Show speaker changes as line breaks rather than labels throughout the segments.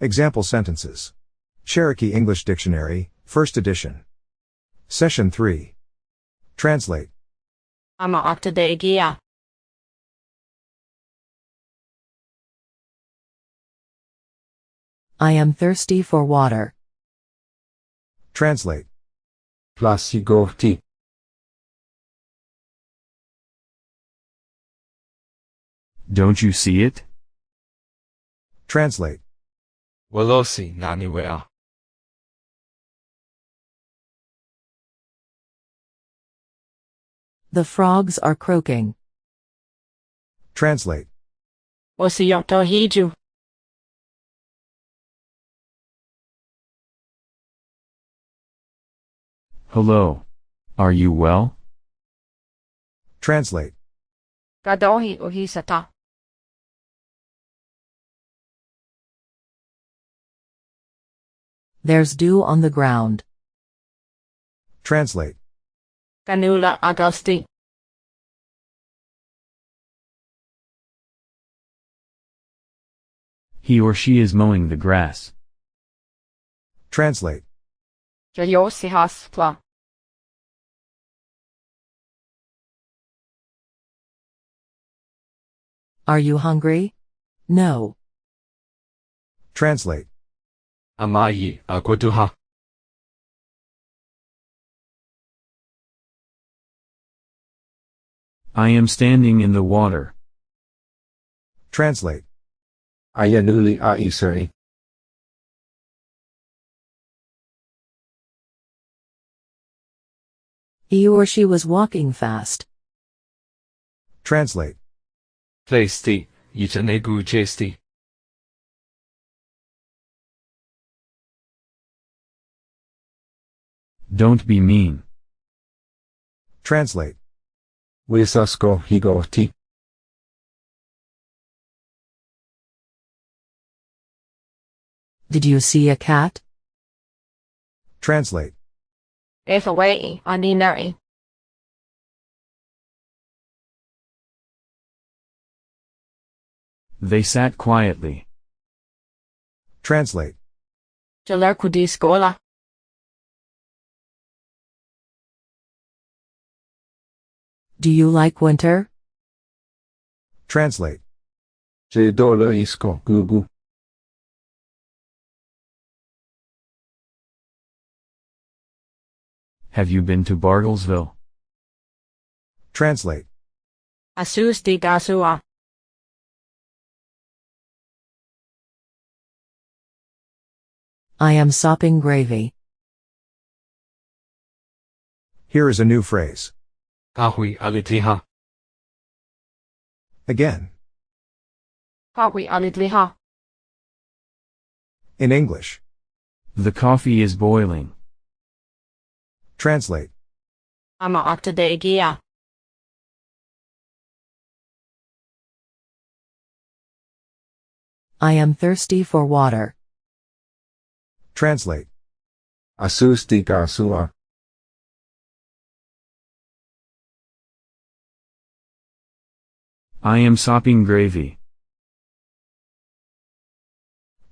Example sentences. Cherokee English Dictionary, 1st edition. Session 3. Translate.
I'm up to.
I am thirsty for water.
Translate.
Plasigorti.
Don't you see it?
Translate.
Walosi naniwea.
The frogs are croaking.
Translate.
Osiyoto hiju.
Hello. Are you well?
Translate.
Gadohi ohisata.
There's dew on the ground.
Translate.
Ganula Augusti.
He or she is mowing the grass.
Translate.
Jayosi haspla.
Are you hungry? No.
Translate.
Amayi akotuha.
I am standing in the water.
Translate.
Ayanuli aisari.
He or she was walking fast.
Translate.
Pleisti. Yitanegu chesti.
Don't be mean.
Translate.
Wisasko higoti.
Did you see a cat?
Translate.
Efawai aninari.
They sat quietly.
Translate.
Jalerkudi skola.
Do you like winter?
Translate.
Jedolo isko gugu.
Have you been to Bartlesville?
Translate.
Asusti gasua.
I am sopping gravy.
Here is a new phrase.
Kahui alitiha.
Again.
Kawi alidliha.
In English.
The coffee is boiling.
Translate.
I'm up to.
I am thirsty for water.
Translate.
Asusti gasua.
I am sopping gravy.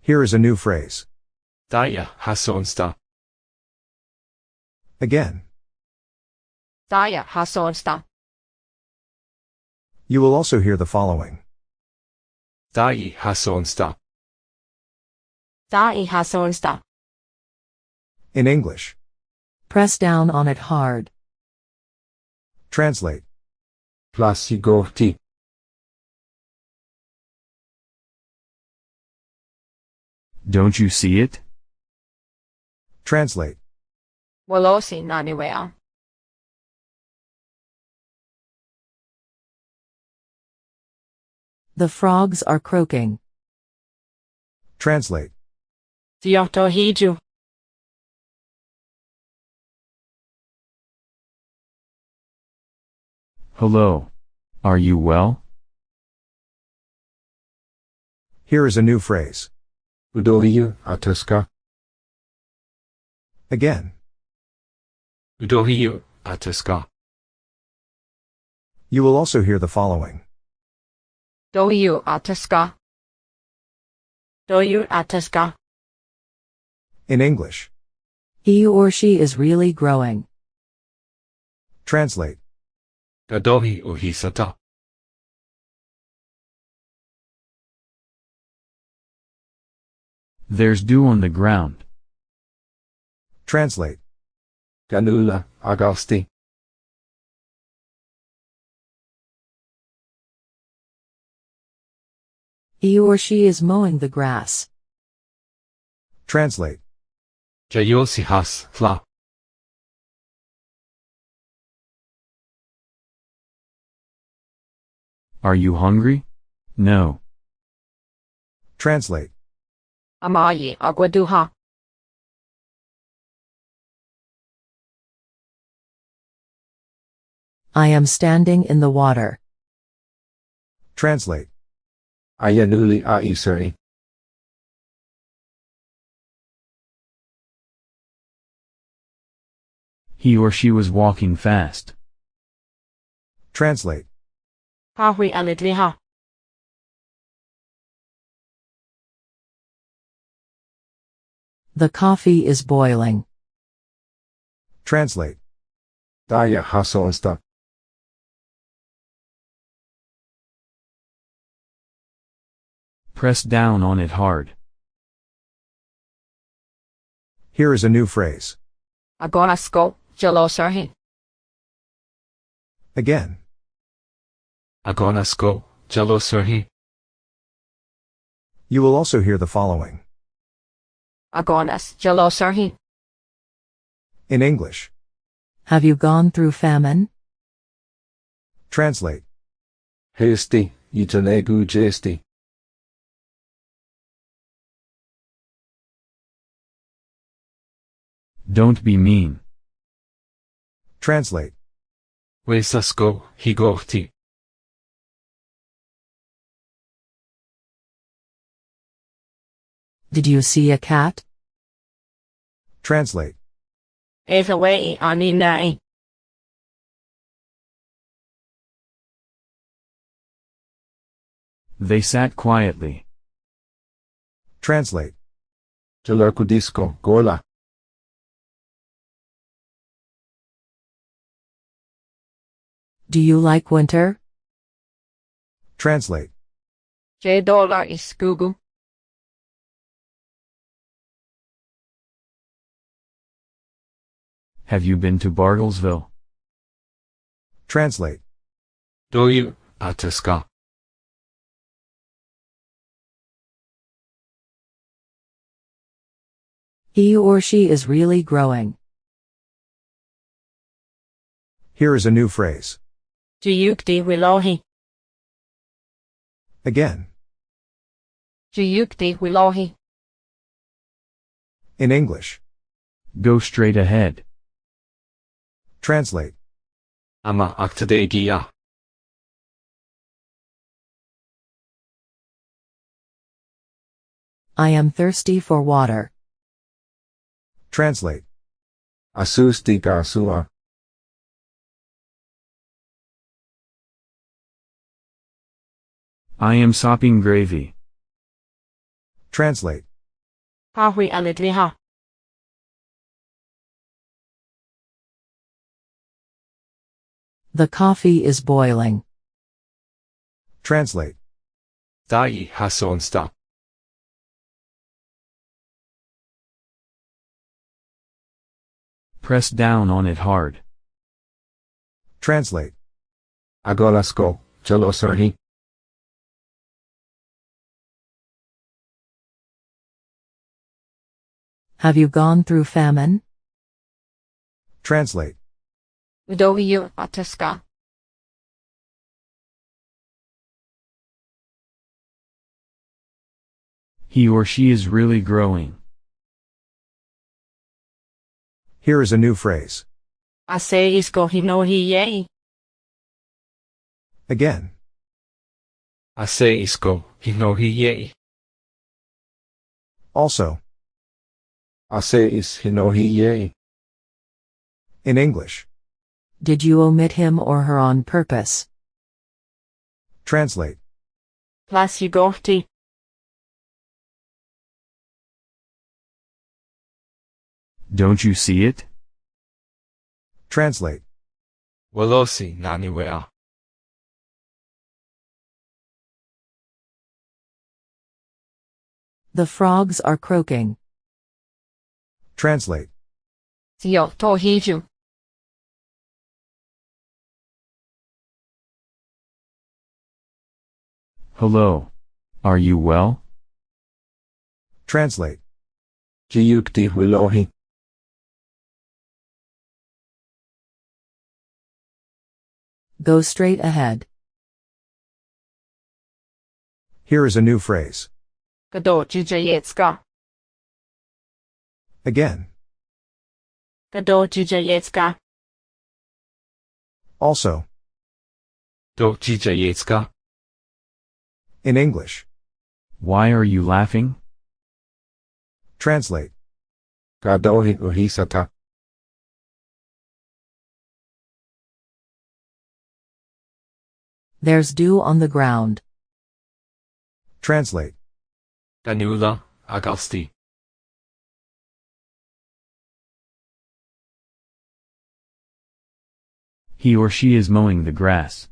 Here is a new phrase.
Daya hasonsta.
Again.
Daya hasonsta.
You will also hear the following.
Dai hasonsta.
Dai hasonsta.
In English.
Press down on it hard.
Translate.
Plasigorti.
Don't you see it?
Translate.
Walosi naniwea.
The frogs are croaking.
Translate.
Siyoto hiju.
Hello. Are you well?
Here is a new phrase.
Udohiyu atuska.
Again.
Udohiyu atuska.
You will also hear the following.
Dohiyu ataska. Doyu ataska.
In English.
He or she is really growing.
Translate.
Gadohi uhisata.
There's dew on the ground.
Translate.
Ganula agasti.
He or she is mowing the grass.
Translate.
Jayosihas fla.
Are you hungry? No.
Translate.
Amayi agwaduha.
I am standing in the water.
Translate.
Ayanuli aisari.
He or she was walking fast.
Translate.
Hahui alidliha.
The coffee is boiling.
Translate.
Daya hasonsta.
Press down on it hard.
Here is a new phrase.
Agonasko. Jalosarhi.
Again.
Agonasko. Jalosarhi.
You will also hear the following.
Agonas. Jalosarhi.
In English.
Have you gone through famine?
Translate.
Hesti. Yitanegu jesti.
Don't be mean.
Translate.
Wesasko higorti.
Did you see a cat?
Translate.
Evawei aninai.
They sat quietly.
Translate.
Jalarkudisko gola.
Do you like winter?
Translate.
J dollar is gugu.
Have you been to Bartlesville?
Translate.
Doyu ataska.
He or she is really growing.
Here is a new phrase.
Juyukdi wilohi.
Again.
Juyukdi wilohi.
In English.
Go straight ahead.
Translate.
Ama aktadegia.
I am thirsty for water.
Translate.
Asusti gasua.
I am sopping gravy.
Translate.
Hahui alidliha.
The coffee is boiling.
Translate.
Dai hasonsta.
Press down on it hard.
Translate.
Agolasko. Jalosarhi.
Have you gone through famine?
Translate.
Doyu ataska.
He or she is really growing.
Here is a new phrase.
Ase isko hinohi yei.
Again.
Ase isko. Hinohi ye.
Also.
Ase is hinohi ye.
In English.
Did you omit him or her on purpose?
Translate.
Vasigorti.
Don't you see it?
Translate.
Walosi naniwea.
The frogs are croaking.
Translate.
Tio tohiju.
Hello. Are you well?
Translate.
Jiyukti wilohi.
Go straight ahead.
Here is a new phrase.
Kdo jujayetska.
Again.
Kdo jujayetska.
Also.
Do jijayetska.
In English.
Why are you laughing?
Translate.
Gadohi uhisata.
There's dew on the ground.
Translate.
Danula agasti.
He or she is mowing the grass.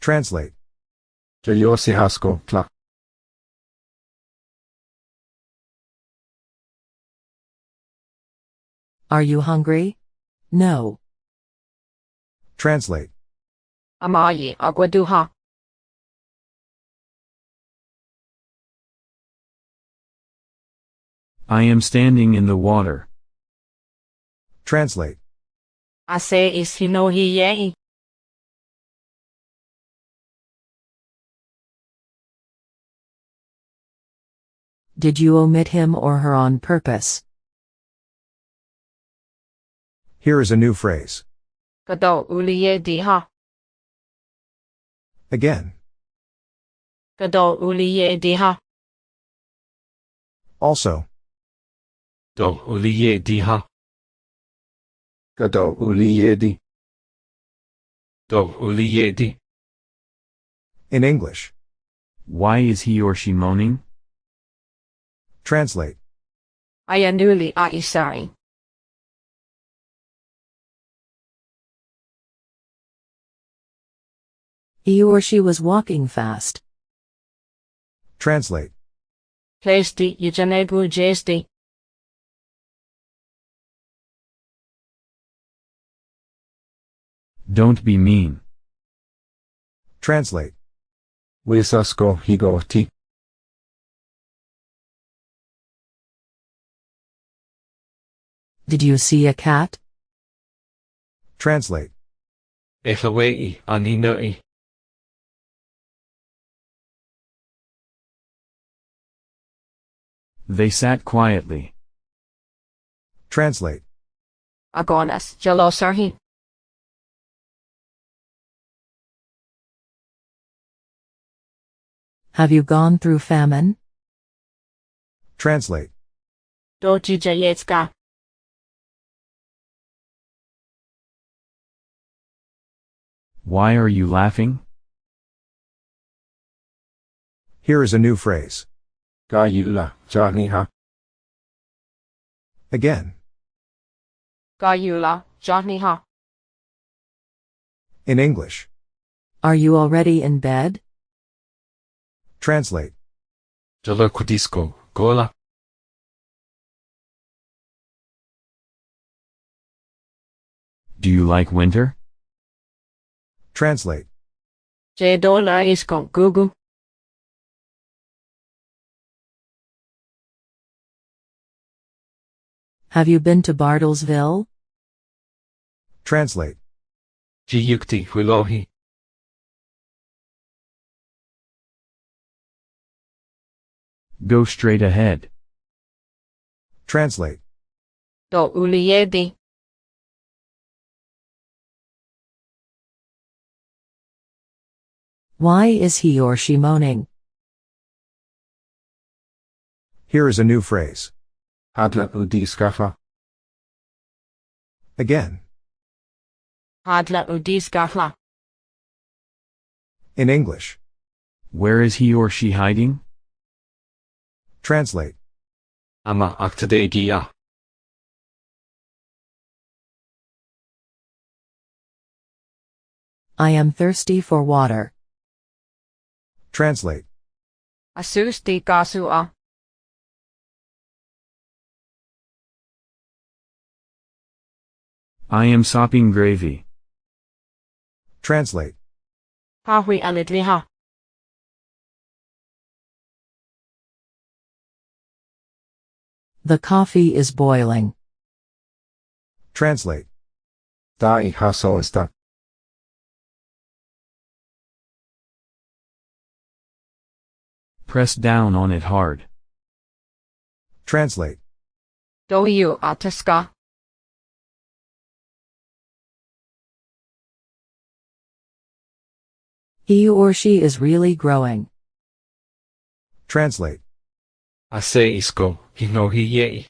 Translate.
Jayosi hasko tla.
Are you hungry? No.
Translate.
Amayi agwaduha.
I am standing in the water.
Translate.
Ase is
Did you omit him or her on purpose?
Here is a new phrase. Again. Also.
Do uliye diha. Gado uliyedi. Do uliyedi.
In English.
Why is he or she moaning?
Translate.
Ayanuli aisari.
He or she was walking fast.
Translate.
Plesti yujanebu jesti.
Don't be mean.
Translate.
Wisasko higoti.
Did you see a cat?
Translate.
Echawei aninoi.
They sat quietly.
Translate.
Agonas jalosarhi.
Have you gone through famine?
Translate.
Do
Why are you laughing?
Here is a new phrase.
Gayula janiha.
Again.
Gayula jahniha.
In English.
Are you already in bed?
Translate.
Jalakudisko gola.
Do you like winter?
Translate.
Jedola iskon gugu.
Have you been to Bartlesville?
Translate.
Jiyukti wilohi.
Go straight ahead.
Translate.
Do uliyedi.
Why is he or she moaning?
Here is a new phrase.
Hadla udiskafa.
Again.
Hadla udiskafa.
In English.
Where is he or she hiding?
Translate.
Ama gya.
I am thirsty for water.
Translate.
Asusti kasua.
I am sopping gravy.
Translate.
Hahui alidliha.
The coffee is boiling.
Translate.
Dai hasoista.
Press down on it hard.
Translate.
Doiu ataska.
He or she is really growing.
Translate.
Ase isko, hinohi yei.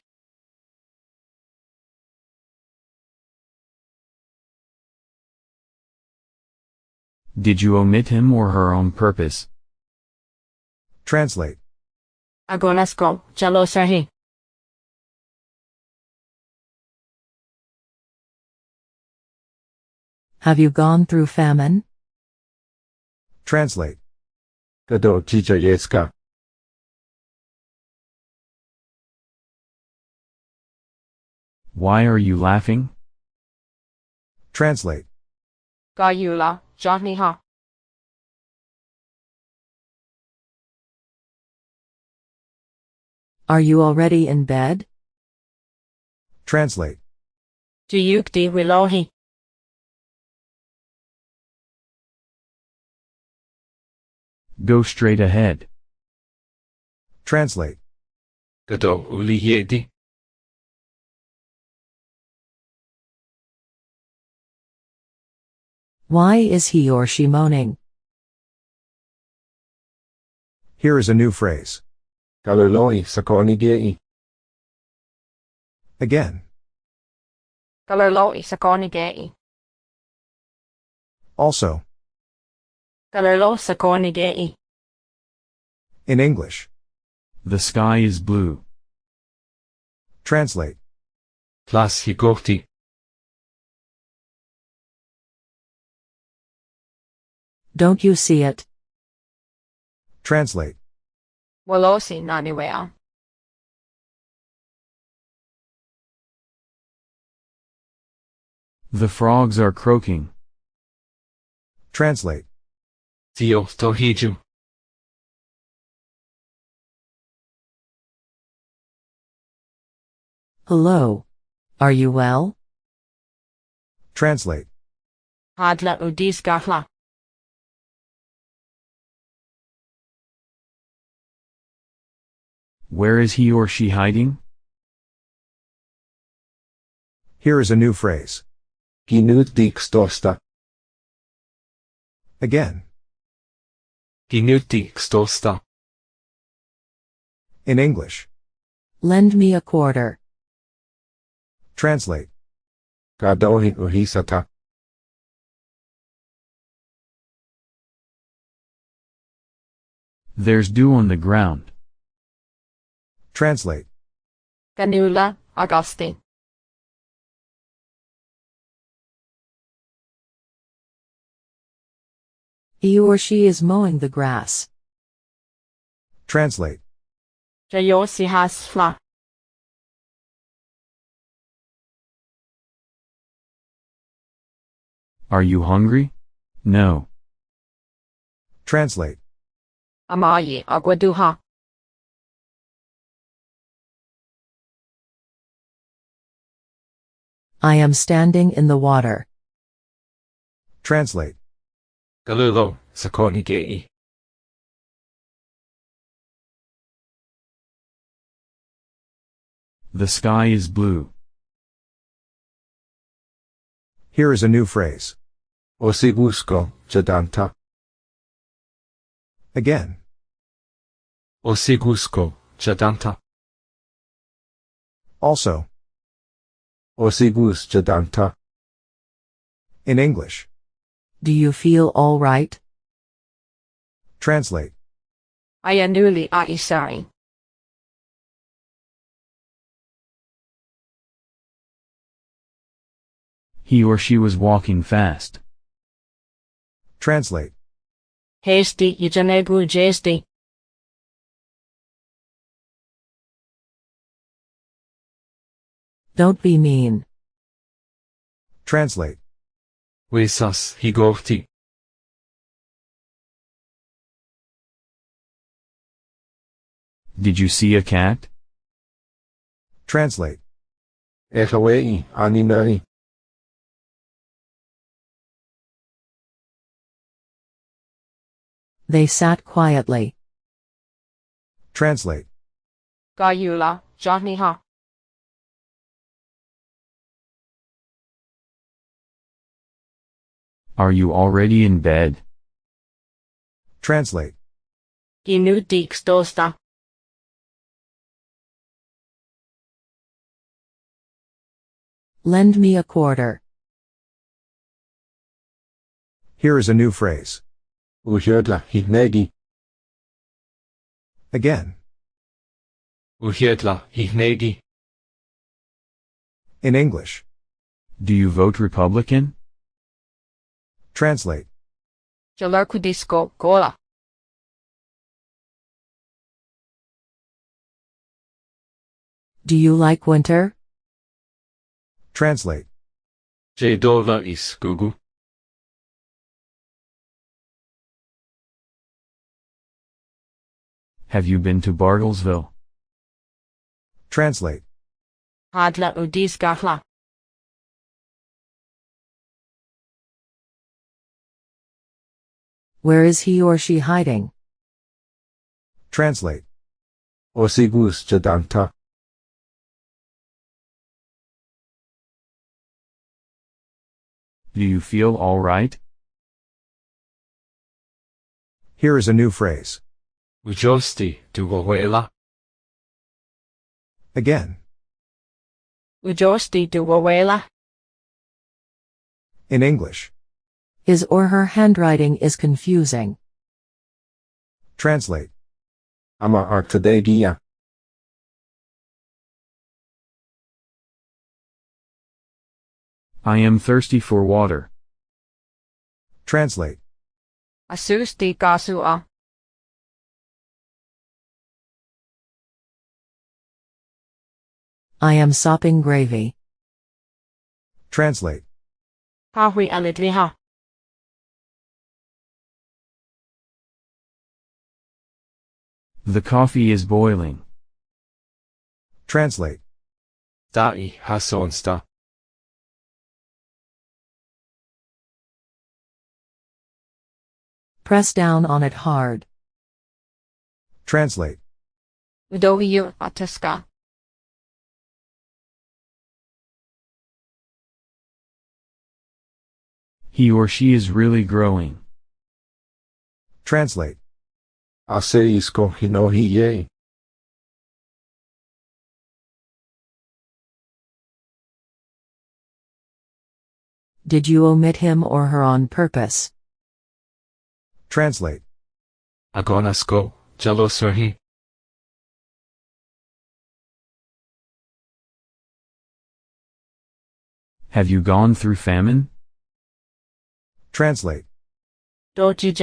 Did you omit him or her on purpose?
Translate.
Agonasko. Jalosahi.
Have you gone through famine?
Translate.
Gado jija yeska.
Why are you laughing?
Translate.
Gayula. Jahniha.
Are you already in bed?
Translate.
Juyukti wilohi.
Go straight ahead.
Translate.
Gado uli.
Why is he or she moaning?
Here is a new phrase.
Galuloi sakoni gei.
Again.
Galerloi sakoni gei.
Also.
Galerlo sakoni gei.
In English.
The sky is blue.
Translate.
Plas higoti.
Don't you see it?
Translate.
Walosi naniwea.
The frogs are croaking.
Translate.
Tio tohiju.
Hello. Are you well?
Translate.
Hadla udis
Where is he or she hiding?
Here is a new phrase.
Ginut dik.
Again.
Ginut dik.
In English.
Lend me a quarter.
Translate.
Gadohi uhisata.
There's dew on the ground.
Translate.
Ganula. Augustine.
He or she is mowing the grass.
Translate.
Jayosi hasfla.
Are you hungry? No.
Translate.
Amayi agwaduha.
I am standing in the water.
Translate.
Galulo sakoni gei.
The sky is blue.
Here is a new phrase.
Osibusko jadanta.
Again.
Osigusko jadanta.
Also.
Osigus jadanta.
In English.
Do you feel all right?
Translate.
Ayanuli aisari.
He or she was walking fast.
Translate.
Hasty Yajanegu Jasty.
Don't be mean.
Translate.
Wesas higorti.
Did you see a cat?
Translate.
Echawei aninai.
They sat quietly.
Translate.
Gayula Jahniha.
Are you already in bed?
Translate.
Ginu Deeks Dosta.
Lend me a quarter.
Here is a new phrase.
Uhiedla hignegi.
Again.
Uhiedla hignegi.
In English.
Do you vote Republican?
Translate.
Jalarkudisko Gola.
Do you like winter?
Translate.
Jedova is gugu.
Have you been to Bartlesville?
Translate.
Hadla Udis
Where is he or she hiding?
Translate.
Osigus jadanta.
Do you feel all right?
Here is a new phrase.
Ujosti dugohuela.
Again.
Ujosti Duwawela.
In English.
His or her handwriting is confusing.
Translate.
Ama artadegia.
I am thirsty for water.
Translate.
Asusti Gasua.
I am sopping gravy.
Translate.
Hahui Alidliha.
The coffee is boiling.
Translate.
Dai hasonsta.
Press down on it hard.
Translate.
Udohiyu Ataska.
He or she is really growing.
Translate.
Aseisko hinohiye.
Did you omit him or her on purpose?
Translate.
Agonasko jalosurhi.
Have you gone through famine?
Translate.
Doju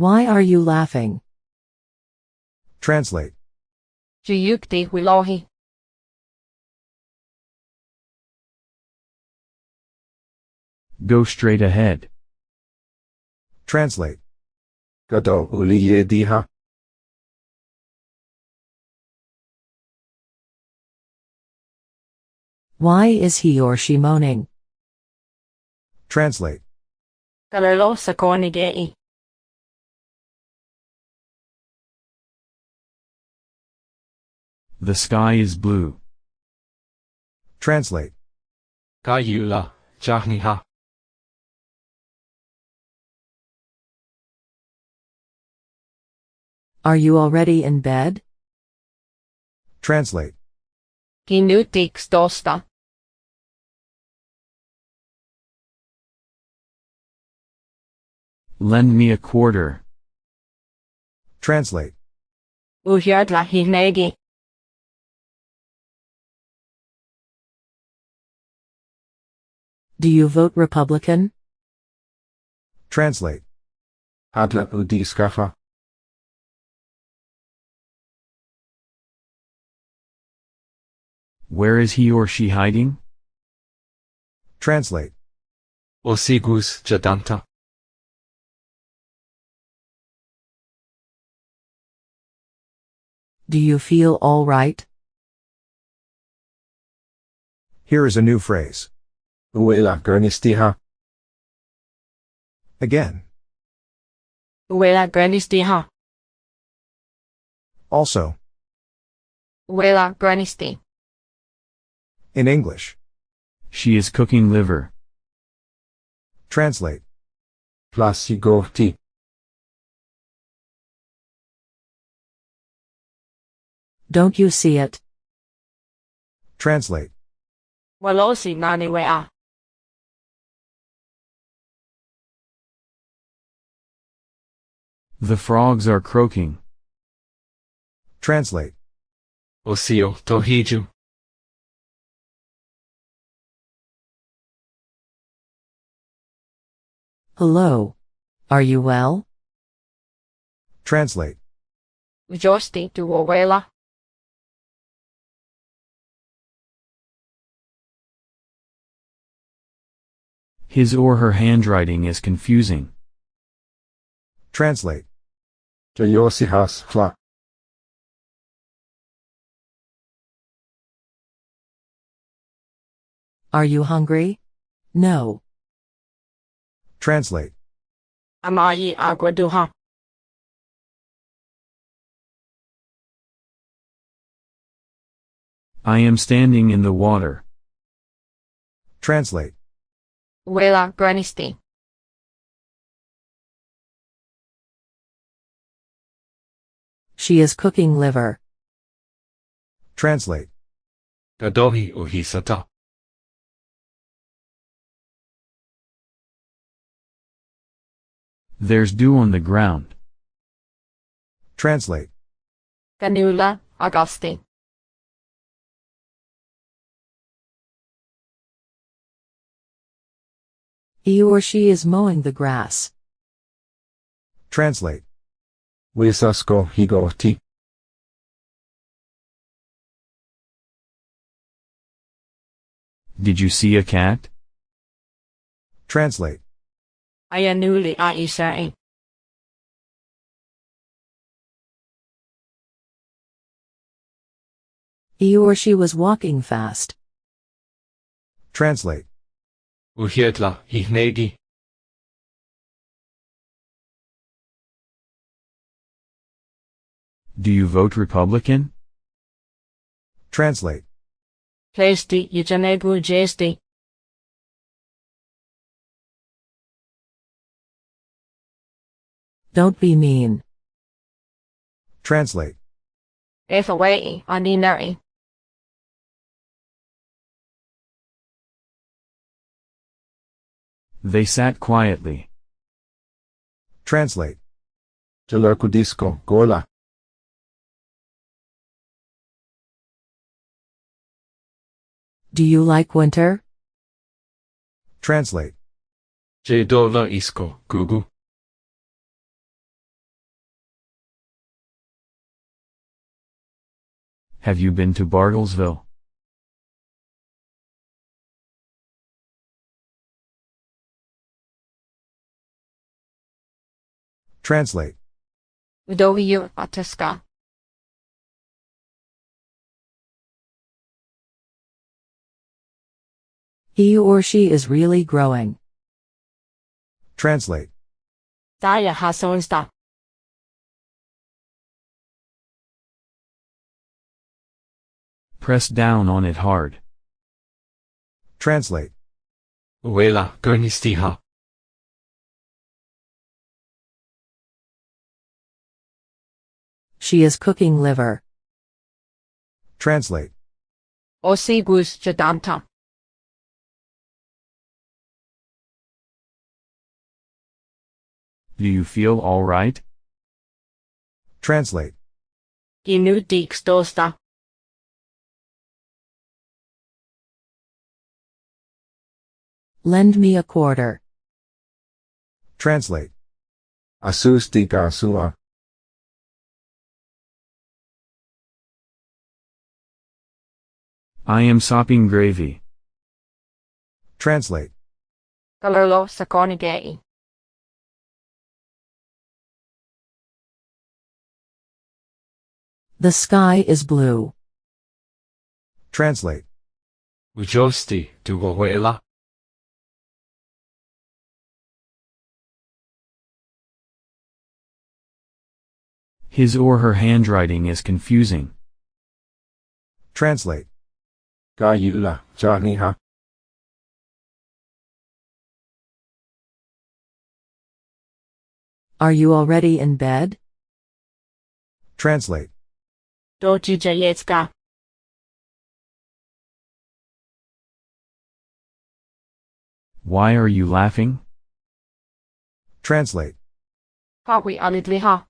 Why are you laughing?
Translate.
Juyukti Wilohi.
Go straight ahead.
Translate.
Gado uliye diha.
Why is he or she moaning?
Translate.
Galelo Sakonigei.
The sky is blue.
Translate.
Kayula jahniha.
Are you already in bed?
Translate.
Deeks Dosta.
Lend me a quarter.
Translate.
Uhyadla
Do you vote Republican?
Translate.
Adla udi er skafa.
Where is he or she hiding?
Translate.
Osigus jadanta.
Do you feel all right?
Here is a new phrase.
Uela gernistiha.
Again.
Uela Bernisti.
Also.
Uela Bernisti.
In English.
She is cooking liver.
Translate.
Plasigorti.
Don't you see it?
Translate.
Walosi nani
The frogs are croaking.
Translate.
Osio tohiju.
Hello. Are you well?
Translate.
Josti tu Uela.
His or her handwriting is confusing.
Translate.
Jayosihas fla.
Are you hungry? No.
Translate.
Amayi Aguaduha.
I am standing in the water.
Translate.
Uela Bernisti.
She is cooking liver.
Translate.
Gadohi uhisata.
There's dew on the ground.
Translate.
Ganula Augusti.
He or she is mowing the grass.
Translate.
Wisasko higoti.
Did you see a cat?
Translate.
Ayanuli Aisai.
He or she was walking fast.
Translate.
Uhietla ihnegi.
Do you vote Republican?
Translate.
Plasti Yujanegu Jesti.
Don't be mean.
Translate.
Ethawai Aninari.
They sat quietly.
Translate.
Jalerkudisko gola.
Do you like winter?
Translate.
Jadola isko gugu.
Have you been to Bartlesville?
Translate.
Udohiyu Ataska.
He or she is really growing.
Translate.
Daya Hasonsta.
Press down on it hard.
Translate.
Uela gernistiha.
She is cooking liver.
Translate.
Osigus Jadanta.
Do you feel all right?
Translate.
Ginu Dix
Lend me a quarter.
Translate.
Asusti kasua.
I am sopping gravy.
Translate.
Kalolo sa
The sky is blue.
Translate.
Ujosti tugohuela.
His or her handwriting is confusing.
Translate.
Gayula janiha.
Are you already in bed?
Translate.
Doji jayetska.
Why are you laughing?
Translate.
Hawi alidliha.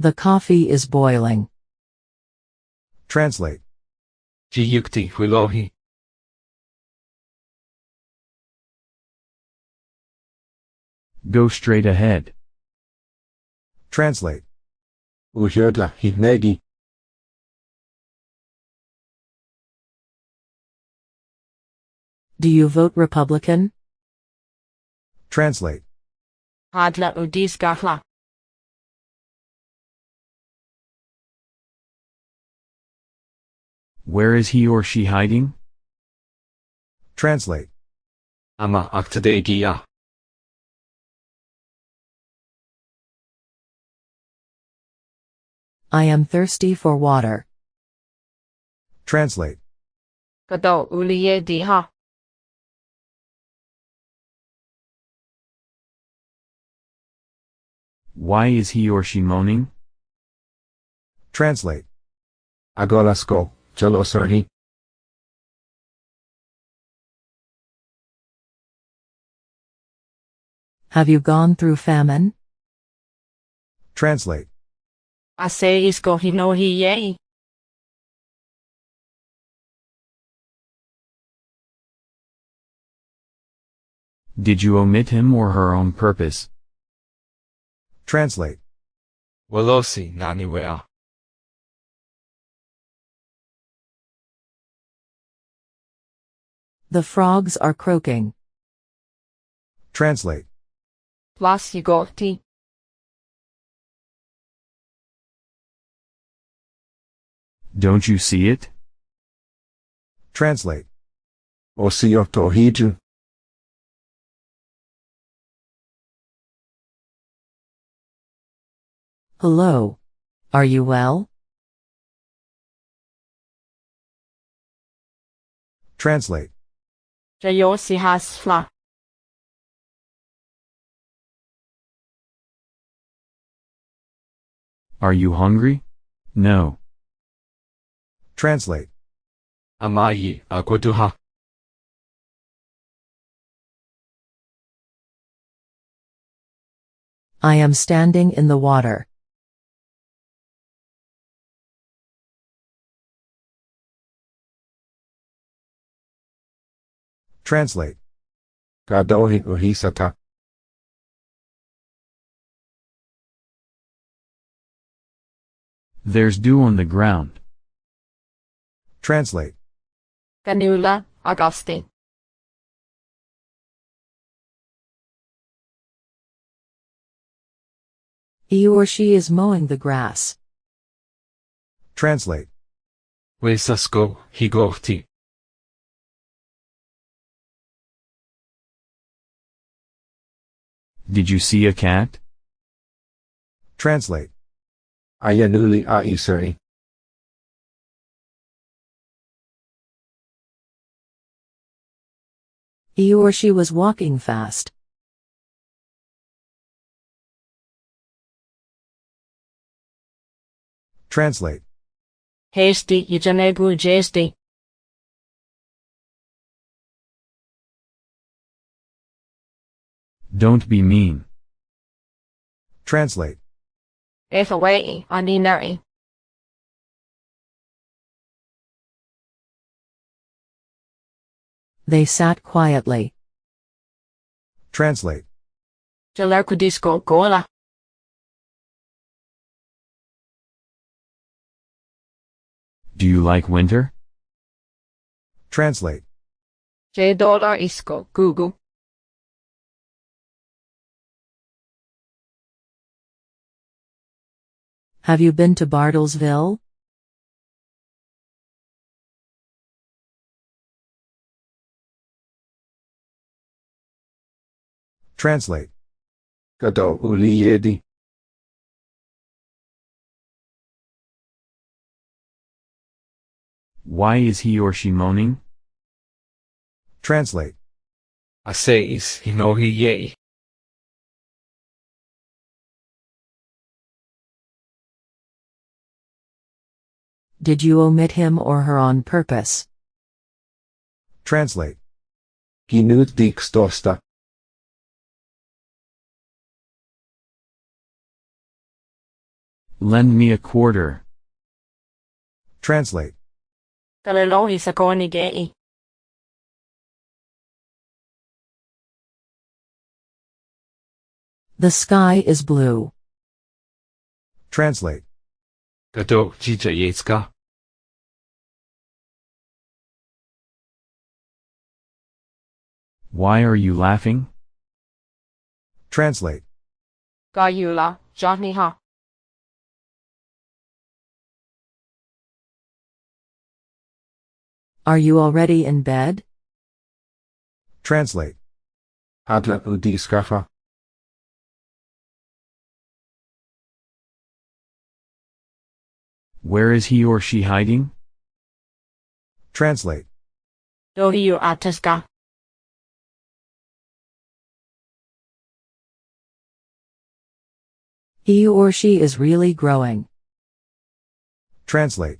The coffee is boiling.
Translate.
Jiyukti hulohi.
Go straight ahead.
Translate.
Uhyodla hinegi.
Do you vote Republican?
Translate.
Hadla udiskahla.
Where is he or she hiding?
Translate.
Ama aktadegia.
I am thirsty for water.
Translate.
Kado uliye diha.
Why is he or she moaning?
Translate.
Agolasko. Jalosarhi.
Have you gone through famine?
Translate.
Ase isko hinohi yei.
Did you omit him or her on purpose?
Translate.
Walosi naniwea.
The frogs are croaking.
Translate.
Plus
Don't you see it?
Translate.
Osioto hiju.
Hello. Are you well?
Translate.
Jayosi hasfla.
Are you hungry? No.
Translate.
Amayi akoduha.
I am standing in the water.
Translate.
Kadohi uhisata.
There's dew on the ground.
Translate.
Ganula Augustine.
He or she is mowing the grass.
Translate.
Wesasko higorti.
Did you see a cat?
Translate.
Ayanuli aisari.
He or she was walking fast.
Translate.
Hasty Yajanegu Jesti.
Don't be mean.
Translate.
If Ethawai Aninari.
They sat quietly.
Translate.
Jalarkudisko kola.
Do you like winter?
Translate.
J Google.
Have you been to Bartlesville?
Translate.
Kado uli yedi.
Why is he or she moaning?
Translate.
Aseis hinohi ye.
Did you omit him or her on purpose?
Translate.
Ginut dikstosta.
Lend me a quarter.
Translate.
Kalelohi sa koni gei.
The sky is blue.
Translate.
Kado jija yetska.
Why are you laughing?
Translate.
Gayula, Johnny
Are you already in bed?
Translate.
Hadla udi skafa.
Where is he or she hiding?
Translate.
Dohiu ataska.
He or she is really growing.
Translate.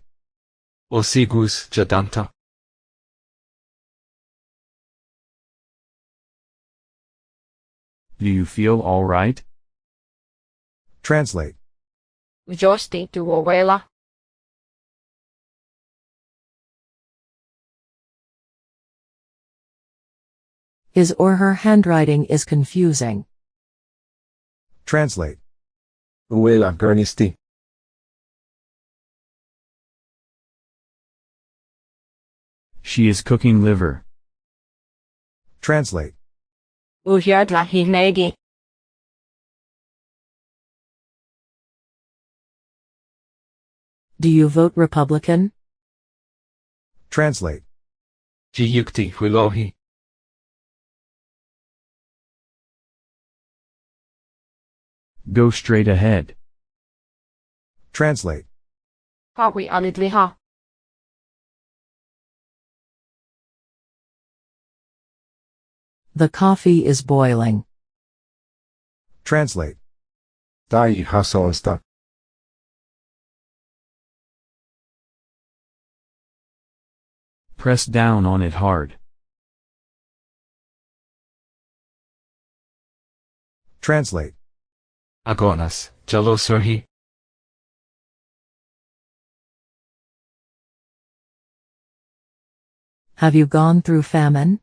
Osigus jadanta.
Do you feel all right?
Translate.
Josti tu owela.
His or her handwriting is confusing.
Translate.
Uela gernisti.
She is cooking liver.
Translate.
Uhyadla hinegi.
Do you vote Republican?
Translate.
Jiyukti hulohi.
Go straight ahead.
Translate.
Hawi alidli
The coffee is boiling.
Translate.
Dai hasosta.
Press down on it hard.
Translate.
Agonas. Jalosurhi.
Have you gone through famine?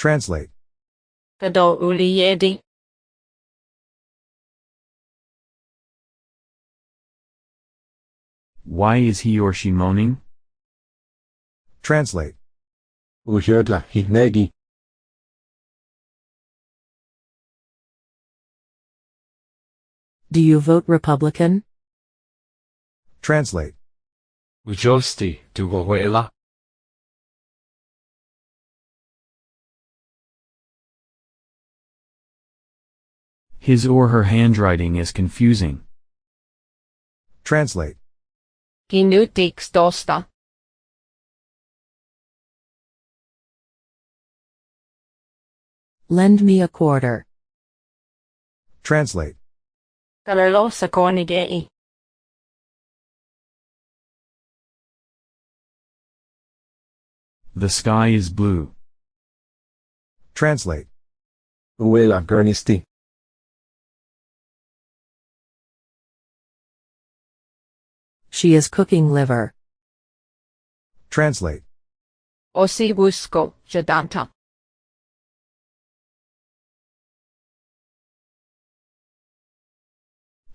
Translate.
Kado uli yedi.
Why is he or she moaning?
Translate.
Uhyadla hinegi.
Do you vote Republican?
Translate.
Ujosti tu
His or her handwriting is confusing.
Translate.
Ginutik stosta.
Lend me a quarter.
Translate.
Kalelo sa.
The sky is blue.
Translate.
Uela gernisti.
She is cooking liver.
Translate.
Osibusco jadanta.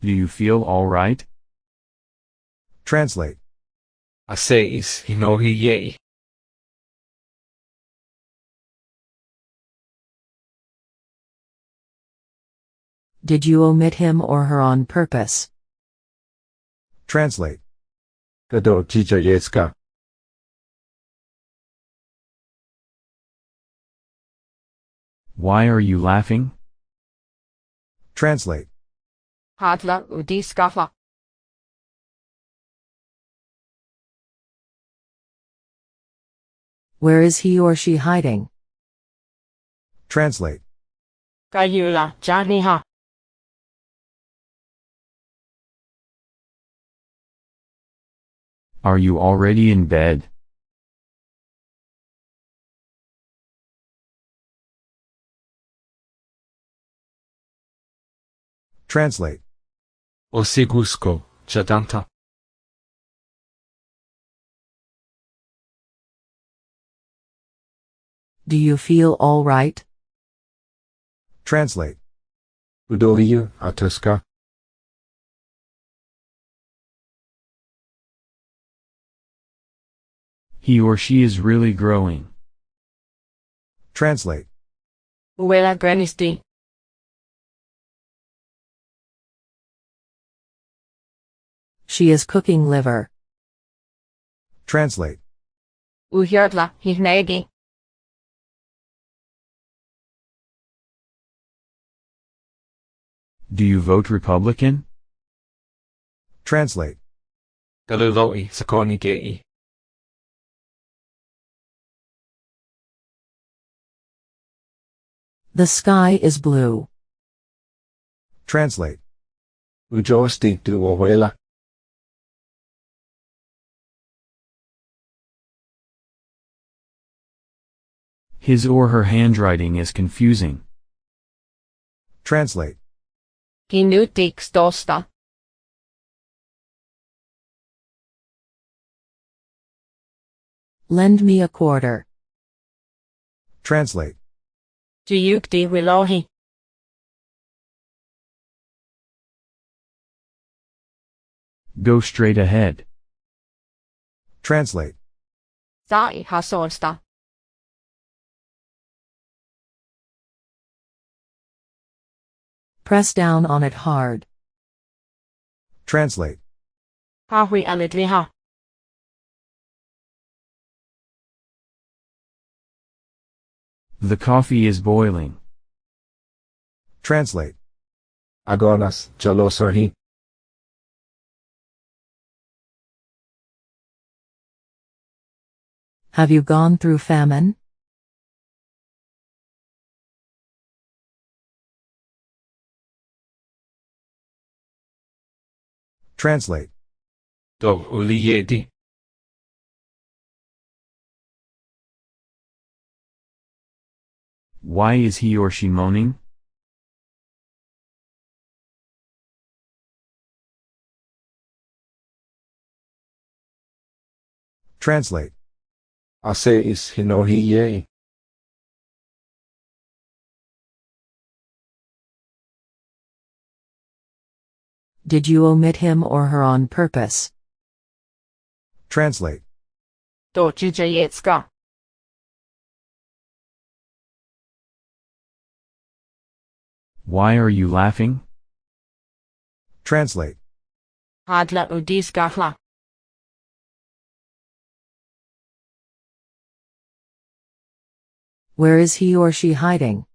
Do you feel alright?
Translate.
Aseis hinohi yei.
Did you omit him or her on purpose?
Translate.
Kado chicha yeska.
Why are you laughing?
Translate.
Hadla udiskafa.
Where is he or she hiding?
Translate.
Kayula janiha.
Are you already in bed?
Translate.
Osigusko jadanta.
Do you feel all right?
Translate.
Udohiya atuska.
He or she is really growing.
Translate.
Uela granisti.
She is cooking liver.
Translate.
Uhyardla hinegi.
Do you vote Republican?
Translate.
Galiloi sakoni
The sky is blue.
Translate.
Ujosti duohuela.
His or her handwriting is confusing.
Translate.
Hinutiks tosta.
Lend me a quarter.
Translate.
Juyukti wilohi.
Go straight ahead.
Translate.
Sai hasosta.
Press down on it hard.
Translate.
Hahui alidliha.
The coffee is boiling.
Translate.
Agonas jalosorhi.
Have you gone through famine?
Translate.
Do uliyedi.
Why is he or she moaning?
Translate.
Aseis hinohi yei.
Did you omit him or her on purpose?
Translate.
Do jujayetska.
Why are you laughing?
Translate.
Hadla udiskahla.
Where is he or she hiding?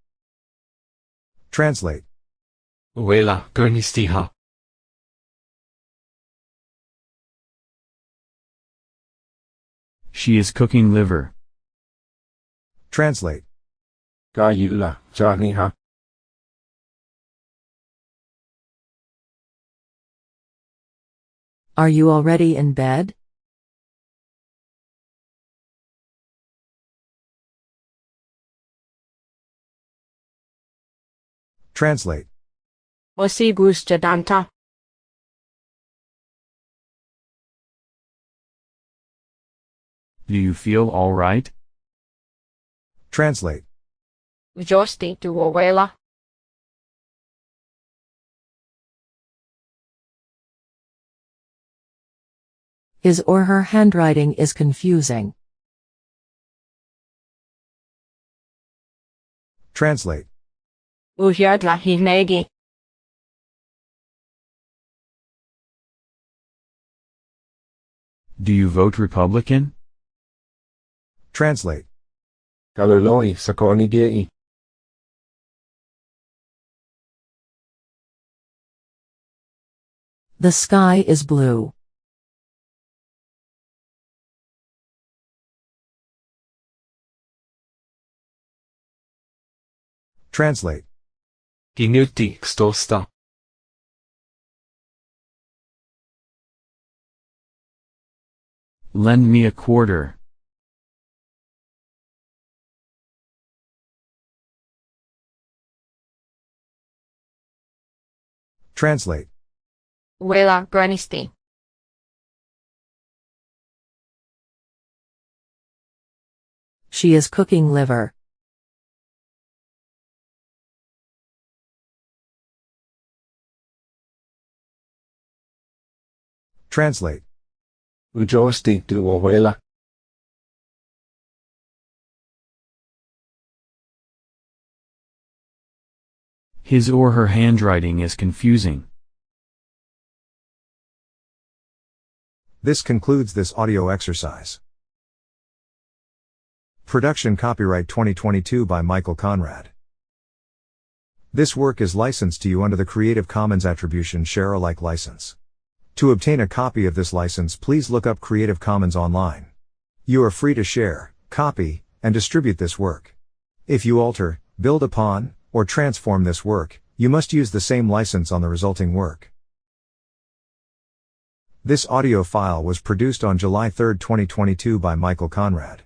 Translate.
Uela gernistiha.
She is cooking liver.
Translate.
Gayula janiha.
Are you already in bed?
Translate.
Osi danta.
Do you feel alright?
Translate.
Josti tu ovela.
His or her handwriting is confusing.
Translate.
Uhyadla hinegi.
Do you vote Republican?
Translate.
Kaluloi sa konigei.
The sky is blue.
Translate.
Ginuti stosta.
Lend me a quarter.
Translate.
Wela granisti.
She is cooking liver.
Translate.
Ujosti duovela.
His or her handwriting is confusing.
This concludes this audio exercise. Production copyright 2022 by Michael Conrad. This work is licensed to you under the Creative Commons Attribution Share Alike license. To obtain a copy of this license, please look up Creative Commons online. You are free to share, copy, and distribute this work. If you alter, build upon, or transform this work, you must use the same license on the resulting work. This audio file was produced on July 3, 2022 by Michael Conrad.